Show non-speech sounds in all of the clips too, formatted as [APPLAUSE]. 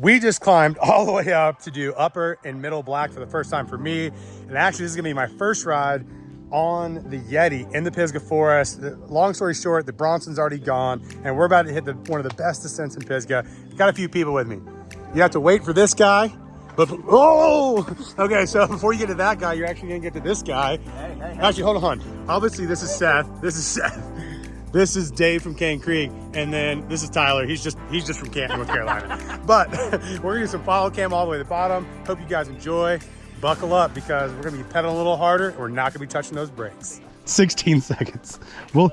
We just climbed [LAUGHS] all the way up to do upper and middle black for the first time for me. And actually, this is gonna be my first ride on the Yeti in the Pisgah Forest. Long story short, the Bronson's already gone, and we're about to hit the, one of the best descents in Pisgah. Got a few people with me. You have to wait for this guy, but, oh! Okay, so [LAUGHS] before you get to that guy, you're actually gonna get to this guy. Hey, hey, hey. Actually, hold on. Obviously, this is Seth. This is Seth. This is Dave from Cane Creek, and then this is Tyler. He's just he's just from Canton, North Carolina. [LAUGHS] but [LAUGHS] we're gonna do some follow cam all the way to the bottom. Hope you guys enjoy. Buckle up because we're gonna be pedaling a little harder. we're not gonna be touching those brakes. 16 [LAUGHS] seconds. Well,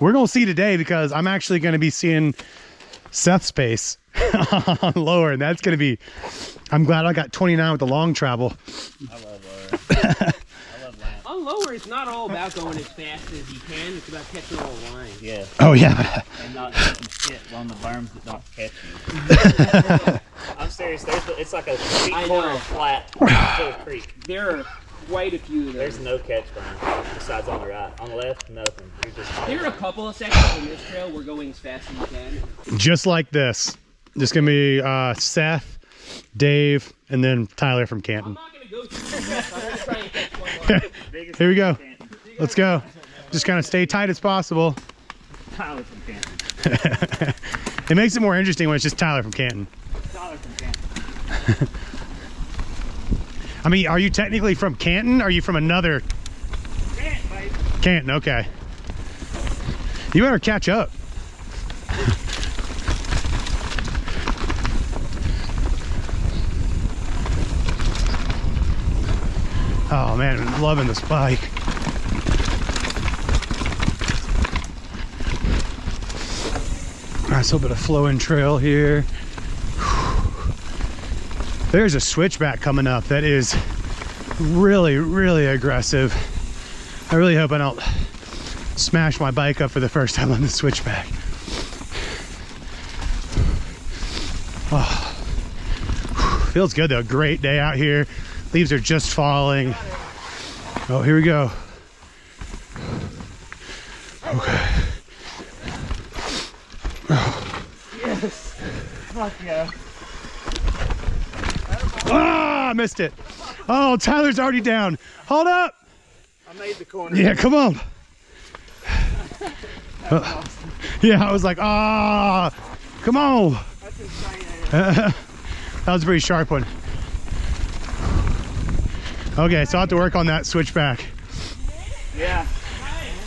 we're gonna see today because I'm actually gonna be seeing Seth's pace on lower, and that's gonna be. I'm glad I got 29 with the long travel. I love lower. On lower, it's not all about going as fast as you can. It's about catching all the lines. Yeah. Oh yeah. and not getting shit on the berms that don't catch you. [LAUGHS] I'm serious. There's it's like a three quarter flat [SIGHS] full creek. There are quite a few. There's no catch berm besides on the right. On the left, nothing. You're just. There are a couple of sections on this trail we're going as fast as you can. Just like this. Just gonna be uh, Seth, Dave, and then Tyler from Canton. [LAUGHS] Here we go. Let's go. Just kind of stay tight as possible. Tyler from Canton. [LAUGHS] it makes it more interesting when it's just Tyler from Canton. Tyler from Canton. [LAUGHS] I mean, are you technically from Canton? Are you from another? Canton. Canton, okay. You better catch up. Oh man, I'm loving this bike. Nice little bit of flowing trail here. There's a switchback coming up that is really, really aggressive. I really hope I don't smash my bike up for the first time on the switchback. Oh, feels good though. Great day out here. Leaves are just falling. Oh, here we go. Okay. Yes. Fuck yeah. Ah, missed it. Oh, Tyler's already down. Hold up. I made the corner. Yeah, come on. [LAUGHS] Uh, yeah, I was like, ah, come on. That's insane. [LAUGHS] that was a pretty sharp one. Okay, so I have to work on that switchback. Yeah.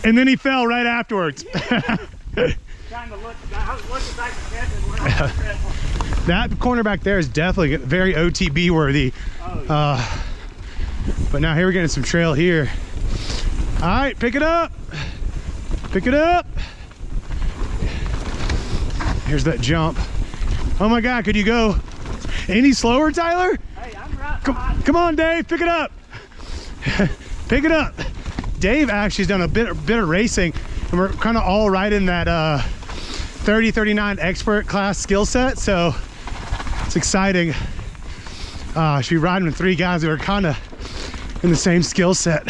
And then he fell right afterwards. [LAUGHS] Trying to look, I was looking back at Kevin. that corner back there is definitely very OTB worthy. Oh, yeah. Uh, but now here we're getting some trail here. All right, pick it up. Pick it up. Here's that jump. Oh my God, could you go any slower, Tyler? Hey, I'm right Come, come on, Dave, pick it up. Pick it up. Dave actually has done a bit, bit of racing and we're kind of all right in that uh, 30, 39 expert class skill set. So it's exciting. Uh, should be riding with three guys that are kind of in the same skill set.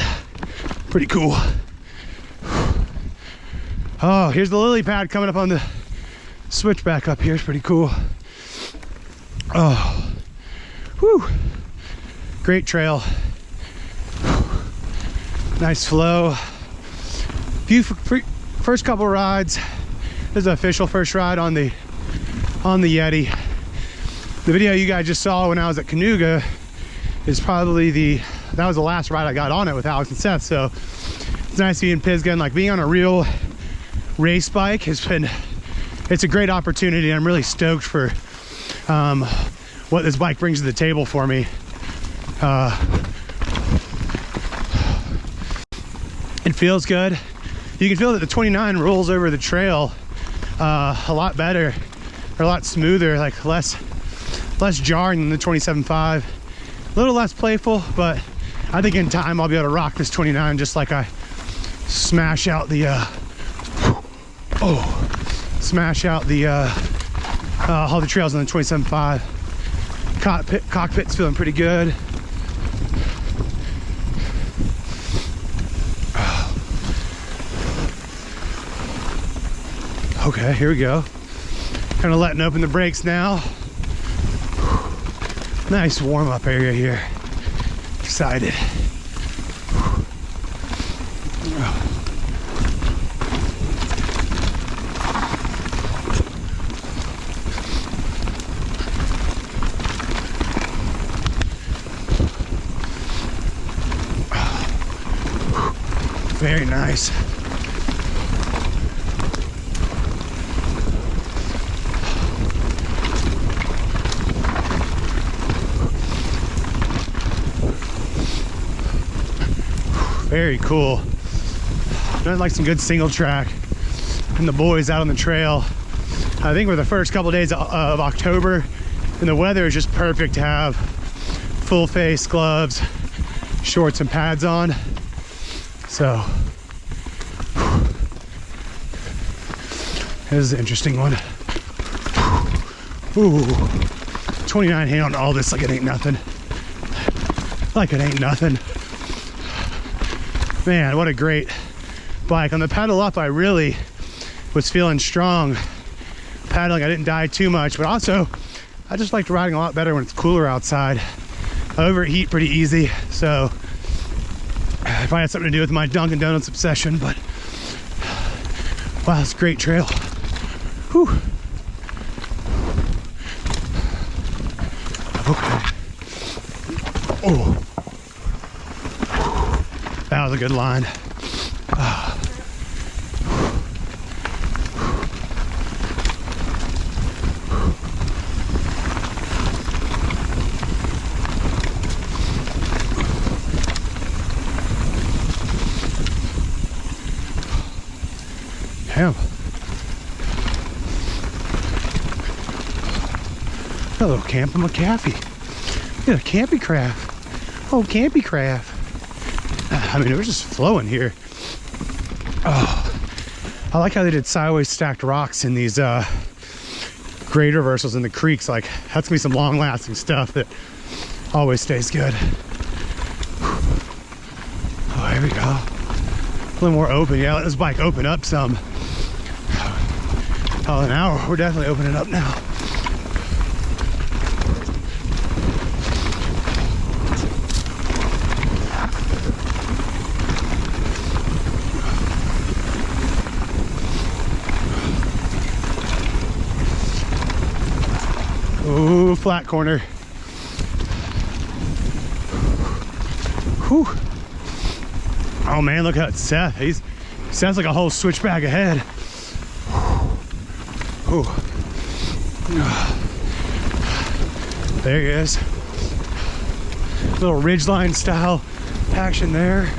Pretty cool. Oh, here's the lily pad coming up on the switchback up here. It's pretty cool. Oh, whew. Great trail. Nice flow. Few first couple rides. This is the official first ride on the on the Yeti. The video you guys just saw when I was at Kanuga is probably the that was the last ride I got on it with Alex and Seth. So it's nice being Pisgah and like being on a real race bike has been it's a great opportunity. I'm really stoked for um, what this bike brings to the table for me. Uh, feels good. You can feel that the 29 rolls over the trail uh, a lot better, or a lot smoother, like less less jarring than the 27.5. A little less playful, but I think in time I'll be able to rock this 29 just like I smash out the uh, oh smash out the uh, uh, all the trails on the 27.5. Cockpit, cockpit's feeling pretty good. Okay, here we go. Kind of letting open the brakes now. Nice warm up area here. Excited. Very nice. Very cool. I'd like some good single track and the boys out on the trail. I think we're the first couple days of, of October and the weather is just perfect to have full face gloves, shorts and pads on. So this is an interesting one. Ooh, 29 hand on all this like it ain't nothing. Like it ain't nothing. Man, what a great bike. On the pedal up, I really was feeling strong. Paddling, I didn't die too much, but also I just liked riding a lot better when it's cooler outside. I overheat pretty easy, so it probably had something to do with my Dunkin' Donuts obsession, but wow, it's a great trail. Whew. Okay. Oh. That was a good line. Ah. Damn. Hello, Camp McCaffey. Get a campy craft. Oh, campy craft. [SIGHS] I mean, it was just flowing here. Oh, I like how they did sideways stacked rocks in these uh, grade reversals in the creeks. Like, that's gonna be some long lasting stuff that always stays good. Oh, here we go. A little more open. Yeah, let this bike open up some. Oh, now we're definitely opening up now. Ooh, flat corner. Whew. Oh man, look at Seth. He's sounds like a whole switchback ahead. Ooh. There he is. Little ridgeline style action there.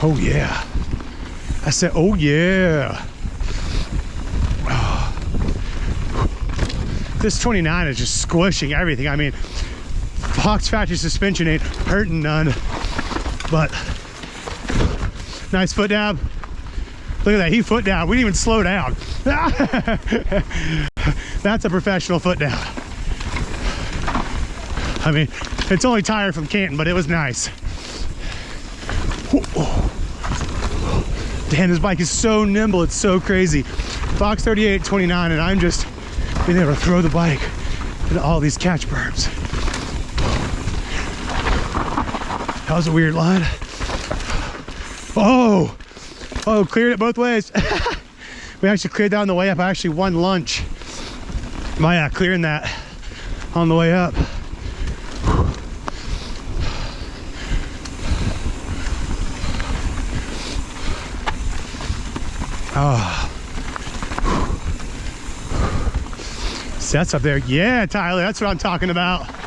Oh yeah. I said, oh yeah. Oh. [SIGHS] This 29 is just squishing everything. I mean, Fox Factory suspension ain't hurting none, but nice foot dab. Look at that, he foot down. We didn't even slow down. [LAUGHS] That's a professional foot down. I mean, it's only Tyler from Canton, but it was nice. Damn, this bike is so nimble. It's so crazy. Fox 38, 29, and I'm just being able to throw the bike into all these catch berms. That was a weird line. Oh, oh, cleared it both ways. [LAUGHS] we actually cleared that on the way up. I actually won lunch by uh, clearing that on the way up. Ah. Oh. Seth's up there. Yeah, Tyler, that's what I'm talking about. That's.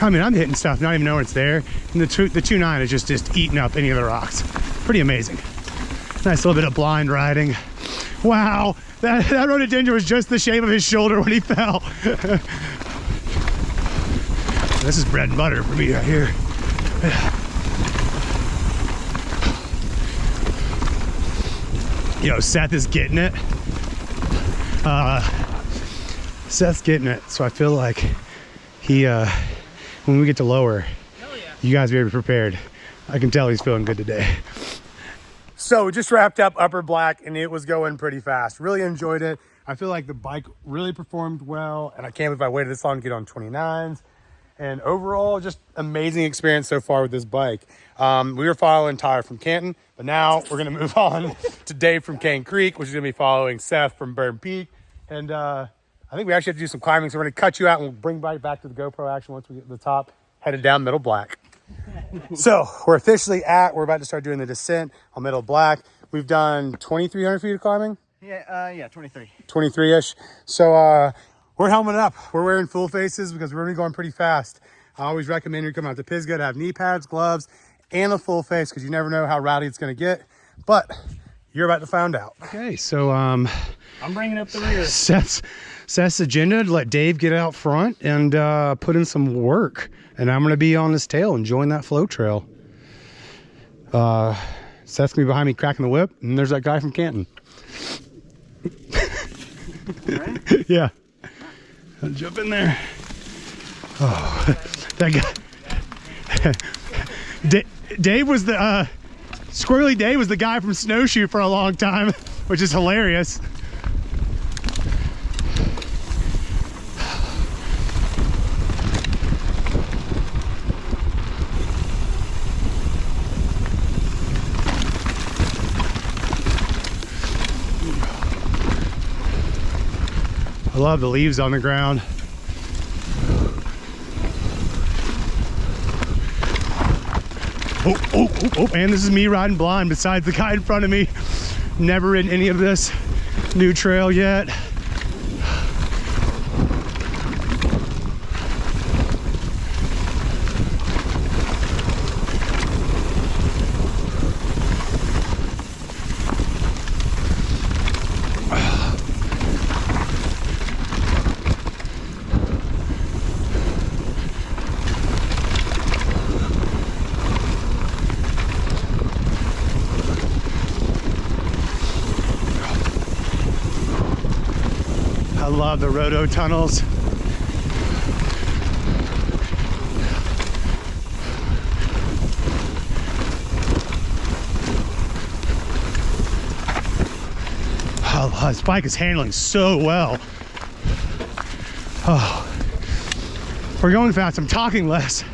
I mean, I'm hitting stuff, not even knowing it's there. And the two, the two nine is just just eating up any of the rocks. Pretty amazing. Nice little bit of blind riding. Wow, that, [LAUGHS] that rhododendron was just the shape of his shoulder when he fell. [LAUGHS] This is bread and butter for me right here. [SIGHS] Yo, Seth is getting it. Uh, Seth's getting it, so I feel like he, uh, when we get to lower, you guys better be prepared. I can tell he's feeling good today. So we just wrapped up Upper Black and it was going pretty fast. Really enjoyed it. I feel like the bike really performed well and I can't believe I waited this long to get on 29s. And overall, just amazing experience so far with this bike. Um, we were following Tyler from Canton, but now we're gonna [LAUGHS] move on to Dave from Cane Creek, which is gonna be following Seth from Berm Peak. And uh, I think we actually have to do some climbing, so we're gonna cut you out and we'll bring bike back to the GoPro action once we get to the top, headed down Middle Black. So we're officially at, we're about to start doing the descent on Middle Black. We've done 2,300 feet of climbing. Yeah, uh, yeah, 23. 23-ish. So uh, we're helmet up. We're wearing full faces because we're gonna be going pretty fast. I always recommend you come out to Pisgah to have knee pads, gloves, and a full face because you never know how rowdy it's gonna get. But you're about to find out. Okay, so um, I'm bringing up the rear. [LAUGHS] Seth's, Seth's agenda to let Dave get out front and uh, put in some work. And I'm gonna be on his tail enjoying that flow trail. Uh, Seth's gonna be behind me cracking the whip, and there's that guy from Canton. [LAUGHS] yeah. I'll jump in there. Oh, [LAUGHS] that guy. [LAUGHS] Da- Dave was the, uh, Squirrely Dave was the guy from Snowshoe for a long time, which is hilarious. Love the leaves on the ground. Oh, oh, oh, oh, and this is me riding blind besides the guy in front of me. Never ridden any of this new trail yet. Love the rhodo tunnels. Oh, this bike is handling so well. Oh, we're going fast. I'm talking less,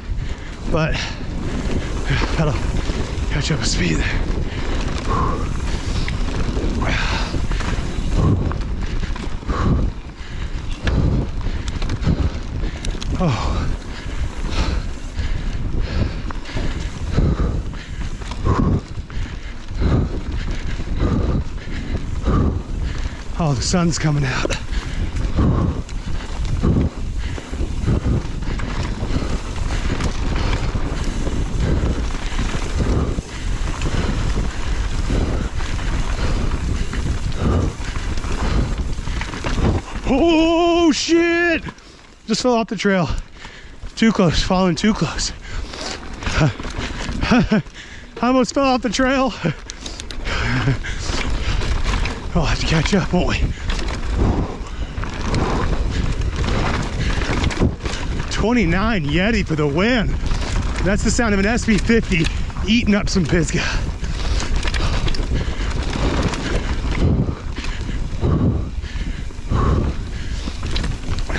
but [SIGHS] that'll catch up with speed there. Oh. Oh, the sun's coming out. Oh shit! Just fell off the trail. Too close, falling too close. I [LAUGHS] almost fell off the trail. [SIGHS] We'll have to catch up, won't we? Twenty-nine Yeti for the win. That's the sound of an SB50 eating up some Pisgah.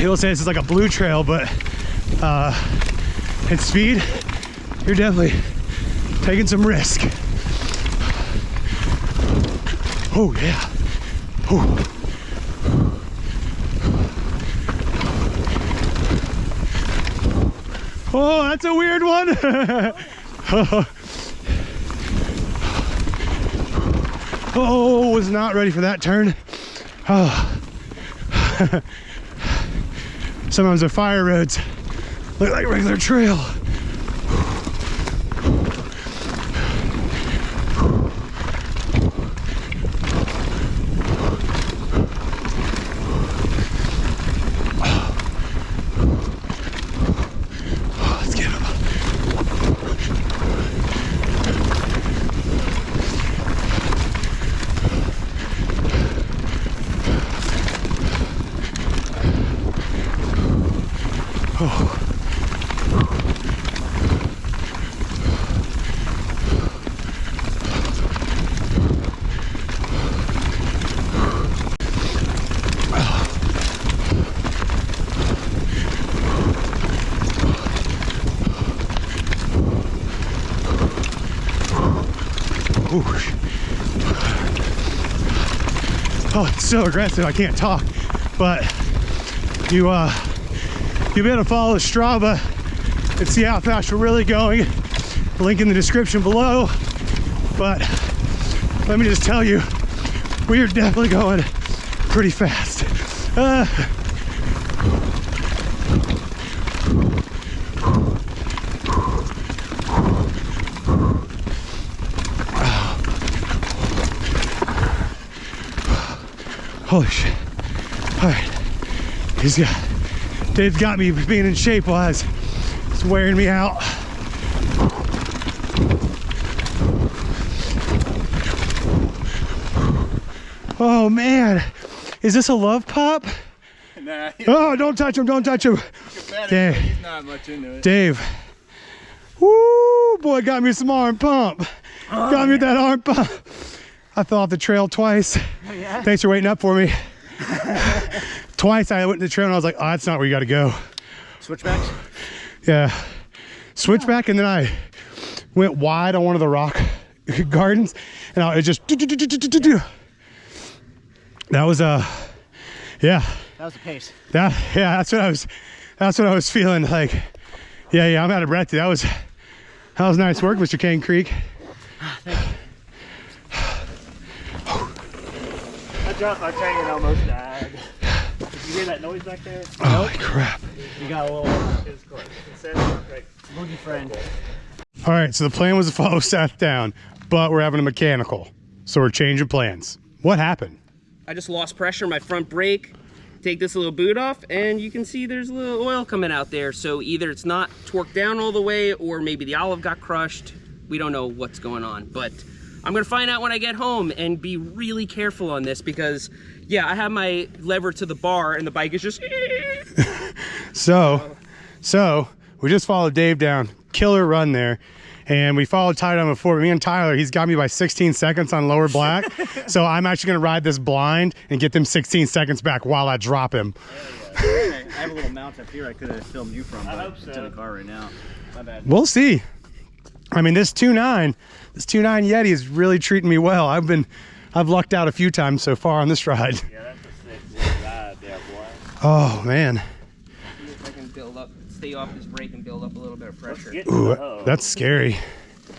People say this is like a blue trail, but uh, at speed, you're definitely taking some risk. Oh yeah. Ooh. Oh, that's a weird one. [LAUGHS] oh, was not ready for that turn. Oh. [LAUGHS] Sometimes the fire roads look like regular trail. [LAUGHS] Oh, it's so aggressive. I can't talk. But you uh you'll be able to follow Strava and see how fast we're really going. Link in the description below. But let me just tell you, we are definitely going pretty fast. Uh, Holy shit. All right. He's got, Dave's got me being in shape wise. it's, wearing me out. Oh man, is this a love pop? Nah, Oh, don't touch him, don't touch him. He's not much into it. Dave. Woo, boy, got me some arm pump. Oh, got me that arm pump. I fell off the trail twice. [LAUGHS] Thanks for waiting up for me. [LAUGHS] twice I went to the trail and I was like, oh, that's not where you got to go. Switchbacks? Yeah. Switchback and then I went wide on one of the rock [LAUGHS] gardens and I was just that was uh yeah That was the pace. that yeah that's what I was that's what I was feeling like yeah yeah I'm out of breath that was that was nice work Mr. Cane Creek I dropped my chain and almost died. Did you hear that noise back there? holy crap You got a little It was close. It says like boogie friend. all right so the plan was to follow [LAUGHS] Seth down but we're having a mechanical so we're changing plans what happened I just lost pressure in my front brake. Take this little boot off and you can see there's a little oil coming out there. So either it's not torqued down all the way or maybe the olive got crushed. We don't know what's going on, but I'm gonna find out when I get home and be really careful on this because yeah, I have my lever to the bar and the bike is just [LAUGHS] So, so we just followed Dave down, killer run there, and we followed Tyler down before. Me and Tyler, he's got me by 16 seconds on lower black. [LAUGHS] so I'm actually gonna ride this blind and get them 16 seconds back while I drop him. Oh, I have a little mount up here I could have filmed you from, but hope it's in the car right now. My bad. We'll see. I mean, this 2.9, this 2.9 Yeti is really treating me well. I've been, I've lucked out a few times so far on this ride. Yeah, that's a sick ride there, boy. Oh man, see if I can build up, stay off this brake and build up a little bit of pressure. Ooh, that's scary.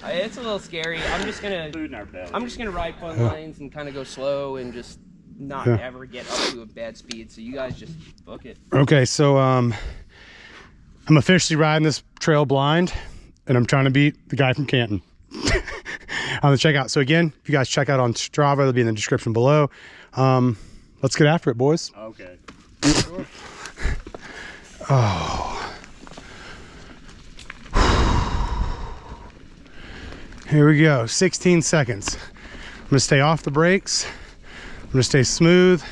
Uh, It's a little scary. I'm just gonna food in our belly. I'm just gonna ride fun lanes and kind of go slow and just not Yeah. ever get up to a bad speed. So you guys just book it. Okay, so um, I'm officially riding this trail blind, and I'm trying to beat the guy from Canton [LAUGHS] on the checkout. So again, if you guys check out on Strava, it'll be in the description below. Um, let's get after it, boys. Okay. Oh. [SIGHS] Here we go, 16 seconds. I'm gonna stay off the brakes. I'm gonna stay smooth.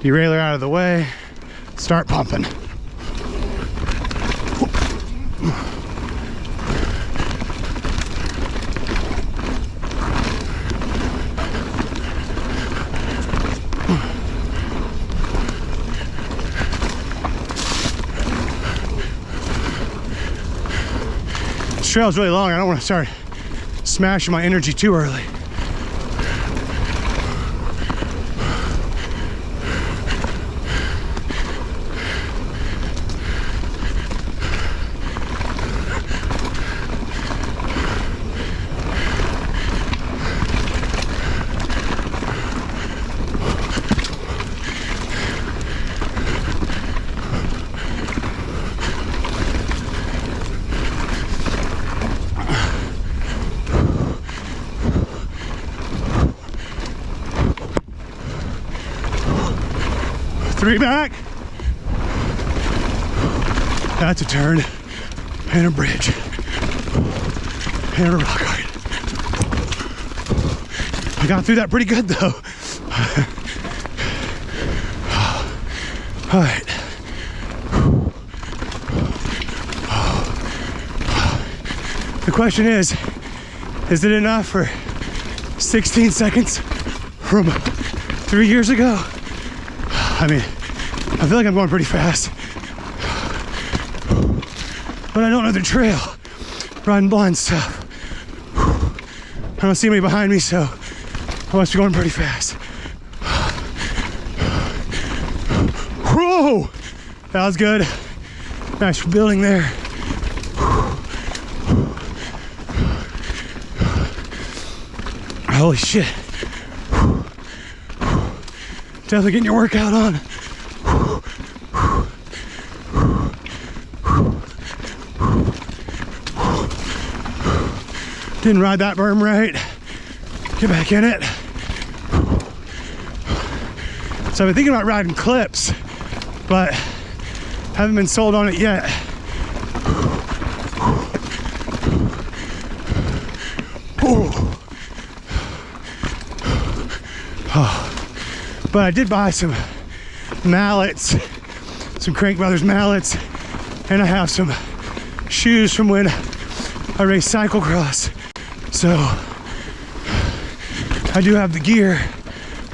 Derailleur out of the way. Start pumping. Trail's really long. I don't want to start smashing my energy too early. Three back. That's a turn and a bridge and a rock. I got through that pretty good though. [SIGHS] All right. The question is, is it enough for 16 seconds from three years ago? [SIGHS] I mean, I feel like I'm going pretty fast. But I don't know the trail. Riding blind stuff. I don't see anybody behind me, so I must be going pretty fast. Whoa! That was good. Nice building there. Holy shit. Definitely getting your workout on. Didn't ride that berm right. Get back in it. So I've been thinking about riding clips, but haven't been sold on it yet. But I did buy some mallets, some Crank Brothers mallets, and I have some shoes from when I raced cyclocross. So I do have the gear.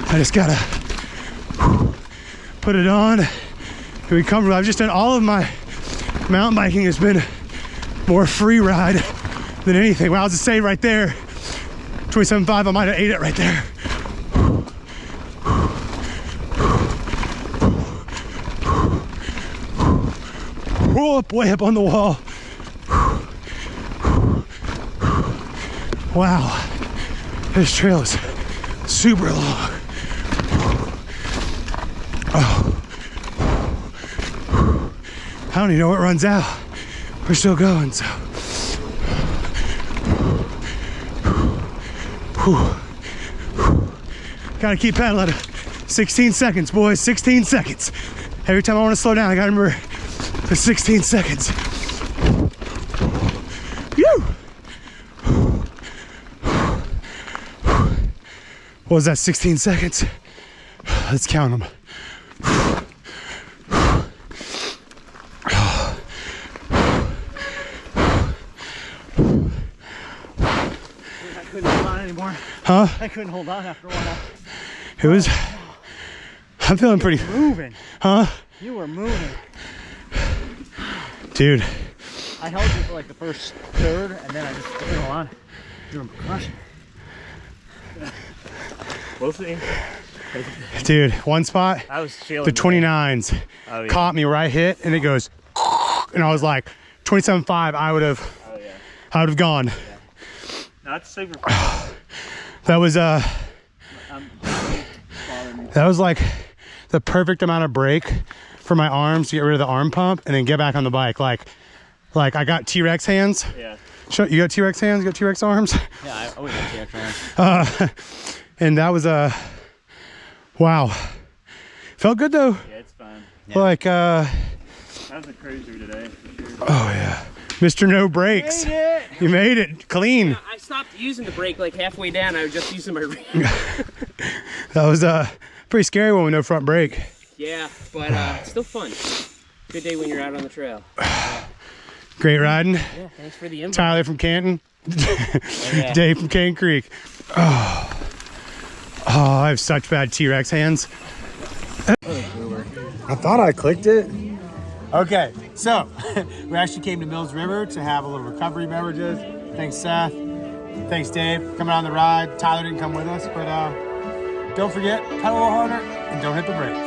I just gotta put it on and be comfortable. I've just done all of my mountain biking has been more free ride than anything. Well, I was to say right there, 27.5, I might have ate it right there. Whoa, way up on the wall. Wow, this trail is super long. Oh. I don't even know what runs out. We're still going, so. Gotta keep pedaling. 16 seconds, boys, 16 seconds. Every time I wanna slow down, I gotta remember the 16 seconds. What was that, 16 seconds? Let's count them. I couldn't hold on anymore. Huh? I couldn't hold on after a while. It was, I'm feeling pretty, Moving. huh? You were moving. Dude, I held you for like the first third, and then I just couldn't hold on. You were crushing. We'll see. dude, one spot, I was chilling. the 29s Oh, yeah. caught me where I hit and it goes, and I was like, 27.5, I would have, Oh, yeah. I would have gone. Not super. [SIGHS] That was, uh, I'm [SIGHS] that was like the perfect amount of break for my arms to get rid of the arm pump and then get back on the bike. Like, like I got T-Rex hands. Yeah. Show, you got T-Rex hands? You got T-Rex arms? Yeah, I always had the extra hands. Uh, and that was a, wow. Felt good though. Yeah, it's fine. Like, uh, That was a cruiser today. For sure. oh yeah. Mr. No Brakes. You made it clean. I stopped using the brake like halfway down. I was just using my [LAUGHS] rear. [LAUGHS] That was a pretty scary one with no front brake. yeah, but uh, still fun. Good day when you're out on the trail. [SIGHS] Great riding. Yeah, thanks for the invite. Tyler from Canton. Yeah. [LAUGHS] Dave from Cane Creek. Oh. Oh, I have such bad T-Rex hands. I thought I clicked it. Okay, so [LAUGHS] we actually came to Mills River to have a little recovery beverages. Thanks, Seth. Thanks, Dave, coming on the ride. Tyler didn't come with us, but uh, don't forget, pedal a little harder and don't hit the brakes.